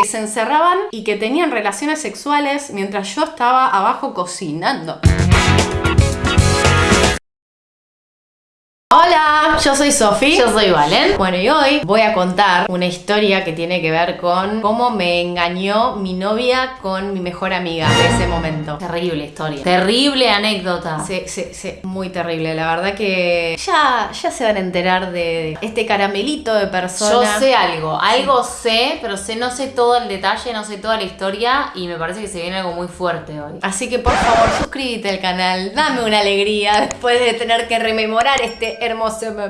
que se encerraban y que tenían relaciones sexuales mientras yo estaba abajo cocinando. Yo soy Sofi. Yo soy Valen. Bueno, y hoy voy a contar una historia que tiene que ver con cómo me engañó mi novia con mi mejor amiga de ese momento. Terrible historia. Terrible anécdota. Sí, sí, sí, muy terrible. La verdad que ya, ya se van a enterar de este caramelito de Yo persona. sé algo, algo sé, pero sé, no sé todo el detalle, no sé toda la historia y me parece que se viene algo muy fuerte hoy. Así que por favor suscríbete al canal, dame una alegría después de tener que rememorar este hermoso momento.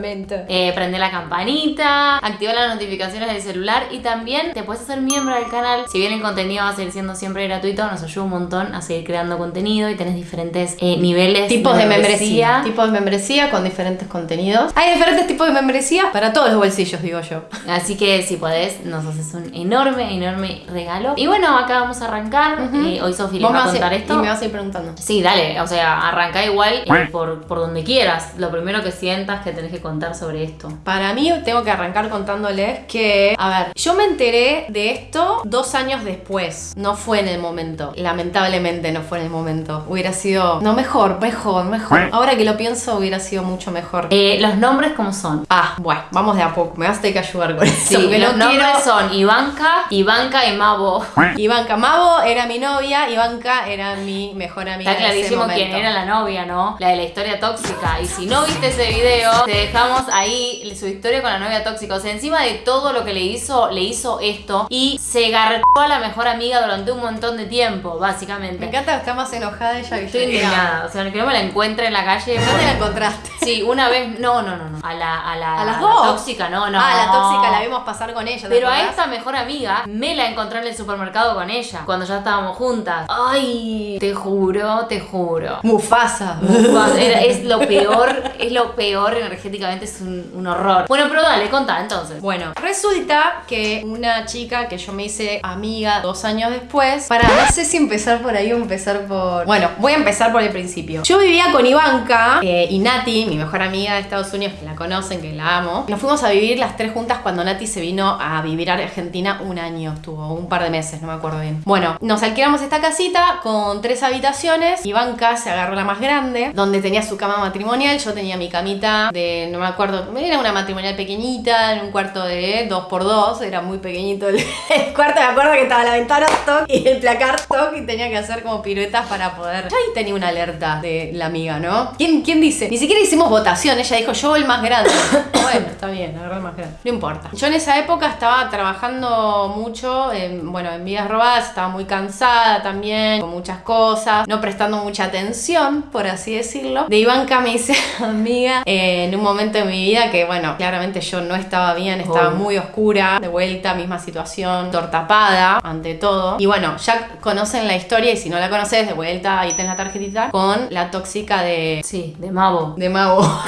Eh, prende la campanita, activa las notificaciones del celular y también te puedes hacer miembro del canal. Si bien el contenido va a seguir siendo siempre gratuito, nos ayuda un montón a seguir creando contenido y tenés diferentes eh, niveles Tipos de membresía. Tipos de membresía con diferentes contenidos. Hay diferentes tipos de membresía para todos los bolsillos, digo yo. Así que si podés, nos haces un enorme, enorme regalo. Y bueno, acá vamos a arrancar. Eh, hoy Sofi les va a contar a- esto. Y me vas a ir preguntando. Sí, dale, o sea, arranca igual por, por donde quieras. Lo primero que sientas que tenés que contar sobre esto. Para mí tengo que arrancar contándoles que, a ver, yo me enteré de esto dos años después. No fue en el momento. Lamentablemente no fue en el momento. Hubiera sido, no, mejor, mejor, mejor. Ahora que lo pienso, hubiera sido mucho mejor. Eh, los nombres, ¿cómo son? Ah, bueno, vamos de a poco. Me vas a tener que ayudar con eso. Sí, los no nombres son Ivanka, Ivanka y Mabo. Ivanka Mavo era mi novia, Ivanka era mi mejor amiga. Está clarísimo quién era la novia, ¿no? La de la historia tóxica. Y si no viste ese video, te dejamos ahí su historia con la novia tóxica. O sea, encima de todo lo que le hizo, le hizo esto. Y se garchó a la mejor amiga durante un montón de tiempo, básicamente. Me encanta que está más enojada ella que Estoy yo. indignada. O sea, que no me la encuentre en la calle. ¿Dónde la encontraste? Sí, una vez. No, no, no, no. A la, a la, ¿A las la dos? tóxica, no, no. Ah, la tóxica la vimos pasar con ella. ¿te Pero a esta mejor amiga me la encontré en el supermercado con ella, cuando ya estábamos juntas. Ay, te juro, te juro. Mufasa. Era- es lo peor, es lo peor energéticamente, es un, un horror. Bueno, pero dale, contá entonces. Bueno, resulta que una chica que yo me hice amiga dos años después, para no sé si empezar por ahí o empezar por... Bueno, voy a empezar por el principio. Yo vivía con Ivanka eh, y Nati, mi mejor amiga de Estados Unidos, que la conocen, que la amo. Nos fuimos a vivir las tres juntas cuando Nati se vino a vivir a Argentina un año, estuvo un par de meses, no me acuerdo bien. Bueno, nos alquilamos esta casita con tres habitaciones. Ivanka se agarró la más grande, donde tenía su cama matrimonial. Yo tenía mi camita de, me acuerdo, era una matrimonial pequeñita, en un cuarto de 2x2, era muy pequeñito el, cuarto. Me acuerdo que estaba la ventana stock y el placar stock y tenía que hacer como piruetas para poder. Yo ahí tenía una alerta de la amiga, ¿no? ¿Quién, quién dice? Ni siquiera hicimos votación, ella dijo yo el más grande. bueno, está bien, agarré el más grande. No importa. Yo en esa época estaba trabajando mucho, en, bueno, en vidas robadas, estaba muy cansada también, con muchas cosas, no prestando mucha atención, por así decirlo. De Ivanka me hice amiga eh, en un momento de mi vida que, bueno, claramente yo no estaba bien, estaba muy oscura, de vuelta, misma situación, tortapada, ante todo. Y bueno, ya conocen la historia y si no la conoces, de vuelta, ahí tenés la tarjetita, con la tóxica de Sí, de Mabo. de Mago.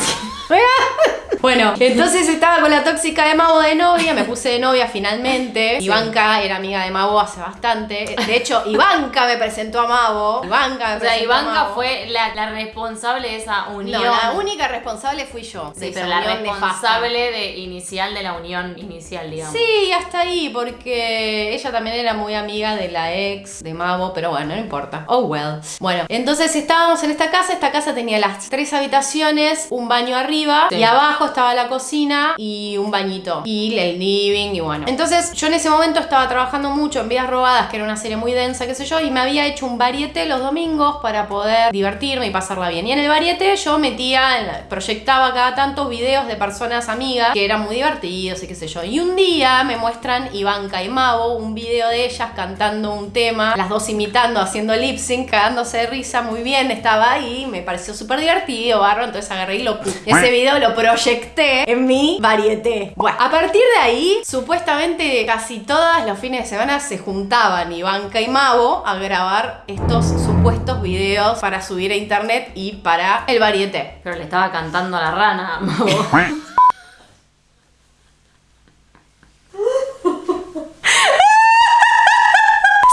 Bueno, entonces estaba con la tóxica de Mago de novia, me puse de novia finalmente. Ivanka era amiga de Mago hace bastante. De hecho, Ivanka me presentó a Mago. Ivanka me O sea, presentó a Ivanka fue la, la responsable de esa unión. No, la única responsable fui yo. de Sí, esa pero la unión nefasta. responsable de, inicial de la unión inicial, digamos. Sí, hasta ahí, porque ella también era muy amiga de la ex de Mavo, pero bueno, no importa. Oh well. Bueno, entonces estábamos en esta casa, esta casa tenía las tres habitaciones, un baño arriba Sí. y abajo estaba la cocina y un bañito y el living y bueno. Entonces yo en ese momento estaba trabajando mucho en Vidas Robadas, que era una serie muy densa, qué sé yo, y me había hecho un varieté los domingos para poder divertirme y pasarla bien. Y en el varieté yo metía, proyectaba cada tanto videos de personas amigas que eran muy divertidos y qué sé yo. Y un día me muestran Ivanka y Mavo un video de ellas cantando un tema, las dos imitando, haciendo lip sync, cagándose de risa, muy bien, estaba ahí, me pareció súper divertido, barro, entonces agarré y lo ese video lo proyecté en mi varieté. Bueno, a partir de ahí, supuestamente casi todas los fines de semana se juntaban Ivanka y Mavo a grabar estos supuestos videos para subir a internet y para el varieté. Pero le estaba cantando a la rana, Mabo.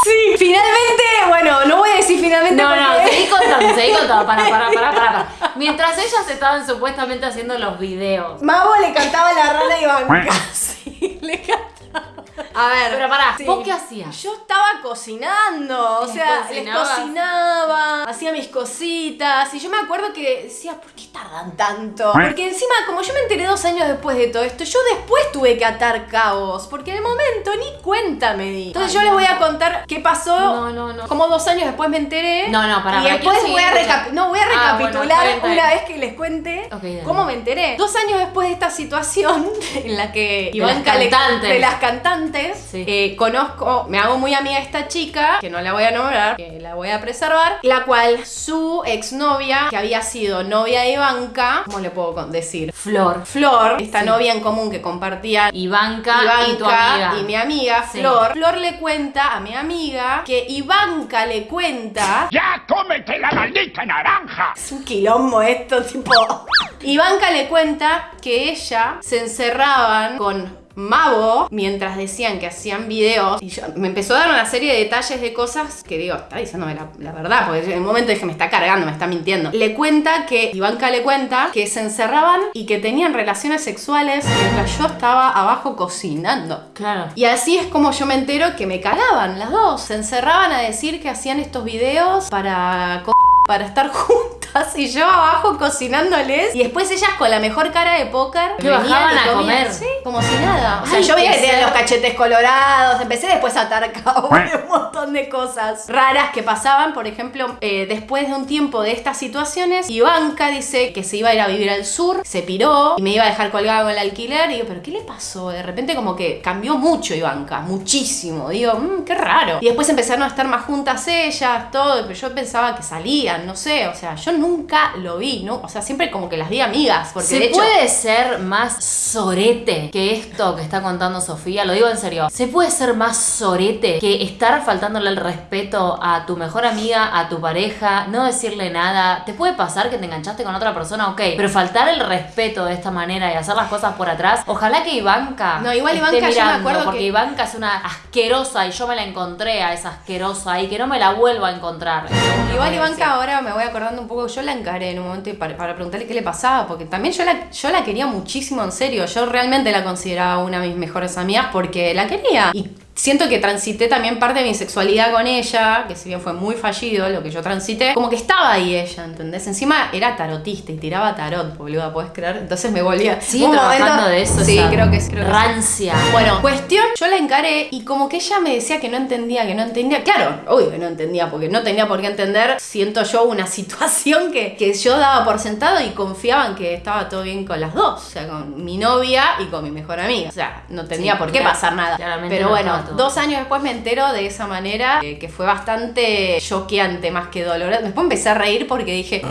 Sí, finalmente, bueno, no voy a decir finalmente No, no, porque- seguí contando, seguí contando. Para, para, para, para, para. Mientras ellas estaban supuestamente haciendo los videos. Mavo le cantaba la rana a Ivanka. Sí, le cantaba. A ver. Pero pará, sí. ¿vos qué hacías? Yo estaba cocinando, o ¿Les sea, les cocinaba, hacía mis cositas y yo me acuerdo que decía, ¿por qué tardan tanto? Porque encima, como yo me enteré dos años después de todo esto, yo después tuve que atar cabos, porque en el momento ni cuenta me di. Entonces Ay, yo les voy a contar qué pasó. No, no, no. Como dos años después me enteré. No, no, pará, Y pará, después voy a, recapi- no, voy a Ah, bueno, recapitular una vez que les cuente cómo me enteré. Dos años después de esta situación en la que De las cantantes. de las cantantes, Sí. eh, conozco, me hago muy amiga de esta chica, que no la voy a nombrar, que la voy a preservar, la cual su exnovia, que había sido novia de Ivanka, ¿cómo le puedo decir? Flor. Flor, esta Sí. novia en común que compartía Ivanka, Ivanka y tu amiga. y mi amiga Sí. Flor. Flor le cuenta a mi amiga que Ivanka le cuenta ¡Ya cómete la maldita naranja! Es un quilombo esto, tipo. Ivanka le cuenta que ella se encerraban con Mavo mientras decían que hacían videos. Y yo, me empezó a dar una serie de detalles de cosas que digo, está diciéndome la, la verdad, porque en el momento dije, me está cargando, me está mintiendo. Le cuenta que, Ivanka le cuenta que se encerraban y que tenían relaciones sexuales mientras yo estaba abajo cocinando. Claro. Y así es como yo me entero que me calaban las dos. Se encerraban a decir que hacían estos videos para para estar juntas y yo abajo cocinándoles y después ellas con la mejor cara de póker Que venían bajaban a comer. sí, como si nada. O sea, Ay, yo veía que tenían los cachetes colorados, empecé después a atar cabo montón de cosas raras que pasaban. Por ejemplo, eh, después de un tiempo de estas situaciones, Ivanka dice que se iba a ir a vivir al sur, se piró y me iba a dejar colgado con el alquiler. Y digo, ¿pero qué le pasó? De repente como que cambió mucho Ivanka, muchísimo. Digo, "Mm, qué raro. Y después empezaron a estar más juntas ellas, todo, pero yo pensaba que salían, no sé, o sea, yo nunca lo vi, ¿no? O sea, siempre como que las vi amigas, porque ¿Se de hecho... puede ser más sorete que esto que está contando Sofía? Lo digo en serio. ¿Se puede ser más sorete que estar faltándole el respeto a tu mejor amiga, a tu pareja, no decirle nada? ¿Te puede pasar que te enganchaste con otra persona? Ok, pero faltar el respeto de esta manera y hacer las cosas por atrás, ojalá que Ivanka. No, igual esté Ivanka, yo me mirando, acuerdo Porque que- Ivanka es una asquerosa y yo me la encontré a esa asquerosa y que no me la vuelvo a encontrar. Igual Ivanka ahora me voy acordando un poco, yo la encaré en un momento para, para preguntarle qué le pasaba, porque también yo la, yo la quería muchísimo en serio, yo realmente la consideraba una de mis mejores amigas porque la quería. Y siento que transité también parte de mi sexualidad con ella, que si bien fue muy fallido lo que yo transité, como que estaba ahí ella, ¿entendés? Encima era tarotista y tiraba tarot, boluda, ¿puedes creer? Entonces me volvía... Sigue un trabajando momento- de eso. Sí, creo que, creo que sí. Rancia. Bueno, cuestión, yo la encaré y como que ella me decía que no entendía, que no entendía. Claro, obvio que no entendía, porque no tenía por qué entender. Siento yo una situación que, que yo daba por sentado y confiaba en que estaba todo bien con las dos. O sea, con mi novia y con mi mejor amiga. O sea, no tenía Sí, por qué claro, pasar nada. claramente Pero no bueno, dos años después me entero de esa manera, eh, que fue bastante choqueante más que doloroso. Después empecé a reír porque dije,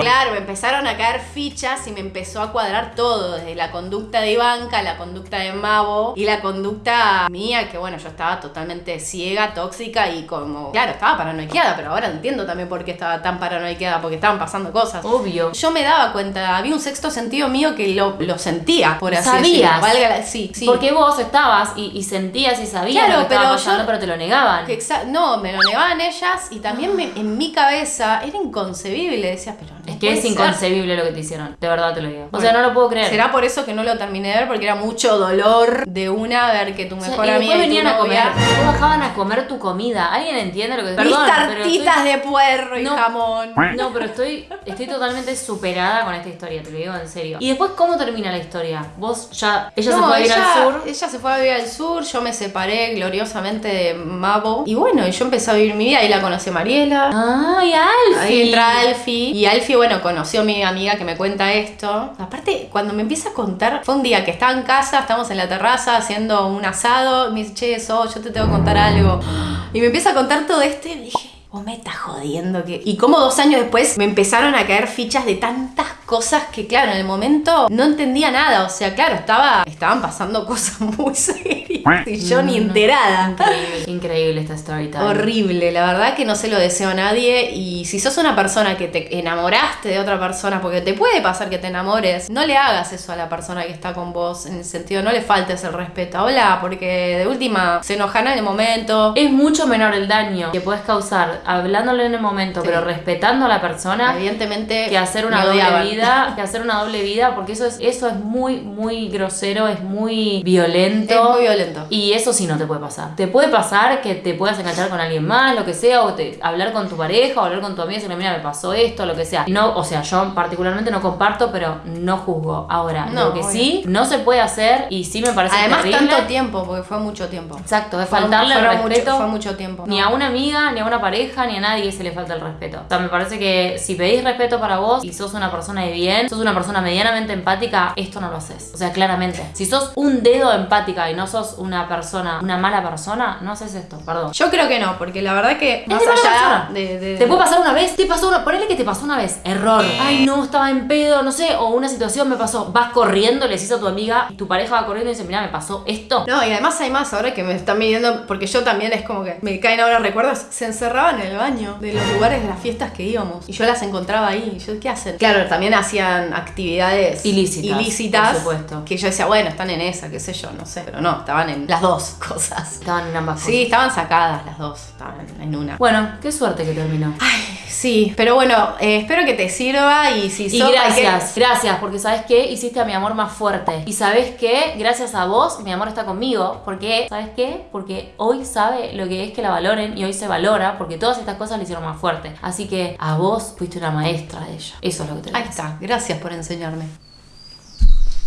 Claro, me empezaron a caer fichas y me empezó a cuadrar todo, desde la conducta de Ivanka, la conducta de Mavo y la conducta mía, que bueno, yo estaba totalmente ciega, tóxica y como, claro, estaba paranoiqueada, pero ahora entiendo también por qué estaba tan paranoiqueada, porque estaban pasando cosas. Obvio. Yo me daba cuenta, había un sexto sentido mío que lo, lo sentía, por así Sabías. decirlo. Valga la- sí, sí. Porque vos estabas y, y sentías y sabías Claro, lo que estaba pero yo- pasando, pero te lo negaban. Que no, me lo negaban ellas y también me- en mi cabeza era inconcebible. Decía, pero no Es que es ser. inconcebible lo que te hicieron. De verdad te lo digo. o sea, no lo puedo creer. Será por eso que no lo terminé de ver, porque era mucho dolor de una ver que tu O sea, mejor y amiga y tu venían a comer. Después bajaban a comer tu comida. ¿Alguien entiende lo que Mis Perdón, pero tartitas estoy- de puerro y No. jamón. No, pero estoy, estoy totalmente superada con esta historia, te lo digo en serio. ¿Y después cómo termina la historia? Vos ya. Ella se fue a ir ella- al sur. Ella se fue a vivir al sur, yo me separé gloriosamente de Mabo. Y bueno, y yo empecé a vivir mi vida. Ahí la conocí a Mariela. ¡Ay, Alfie! Ahí entra Alfie. Y Alfie, bueno, conoció a mi amiga que me cuenta esto. Aparte, cuando me empieza a contar, fue un día que estaba en casa, estamos en la terraza haciendo un asado. Me dice, che, eso, yo te tengo que contar algo. Y me empieza a contar todo esto y dije. Vos me estás jodiendo que. Y como dos años después me empezaron a caer fichas de tantas cosas que, claro, en el momento no entendía nada. O sea, claro, estaba. Estaban pasando cosas muy serias. Y yo ni enterada. Increíble, increíble esta story time. Horrible, la verdad que no se lo deseo a nadie y si sos una persona que te enamoraste de otra persona, porque te puede pasar que te enamores, no le hagas eso a la persona que está con vos, en el sentido, no le faltes el respeto, hola, porque de última se enojan en el momento. Es mucho menor el daño que puedes causar hablándole en el momento, Sí. pero respetando a la persona Evidentemente que hacer una doble odiaban. vida, que hacer una doble vida, porque eso es, eso es muy, muy grosero, es muy violento. Es muy violento. Y eso sí no te puede pasar. Te puede pasar que te puedas enganchar con alguien más, lo que sea, o te- hablar con tu pareja, o hablar con tu amiga y decirle, mira, me pasó esto, lo que sea. No, o sea, yo particularmente no comparto, pero no juzgo. Ahora, No, lo que obvio. sí, no se puede hacer, y sí me parece Además, terrible. tanto tiempo, porque fue mucho tiempo. Exacto, Fue- faltarle el mucho- respeto. fue mucho tiempo. Ni No. a una amiga, ni a una pareja, ni a nadie se le falta el respeto. O sea, me parece que si pedís respeto para vos y sos una persona de bien, sos una persona medianamente empática, esto no lo haces. O sea, claramente. Si sos un dedo empática y no sos una persona, una mala persona, no haces esto, perdón. Yo creo que no, porque la verdad que más allá de, de- Te puede pasar una vez, te pasó una, ponele que te pasó una vez, error. Ay, no, estaba en pedo, no sé, o una situación me pasó. Vas corriendo, le decís a tu amiga, tu pareja va corriendo y dice, mira, me pasó esto. No, y además hay más ahora que me están midiendo, porque yo también es como que me caen ahora recuerdos, se encerraban en el baño de los lugares de las fiestas que íbamos. Y yo las encontraba ahí. Y yo, ¿qué hacen? Claro, también hacían actividades Ilícitas, ilícitas, por supuesto. Que yo decía, bueno, están en esa, qué sé yo, no sé. Pero no, estaban en las dos cosas. Estaban en ambas Sí, estaban sacadas las dos, estaban en una. Bueno, qué suerte que terminó. Sí, pero bueno, eh, espero que te sirva y si Y sos- gracias, gracias, porque sabes qué, hiciste a mi amor más fuerte. Y sabes qué, gracias a vos, mi amor está conmigo. Porque, ¿sabes qué? Porque hoy sabe lo que es que la valoren y hoy se valora, porque todas estas cosas le hicieron más fuerte. Así que a vos fuiste una maestra de ella. Eso es lo que te Ahí está, gracias por enseñarme.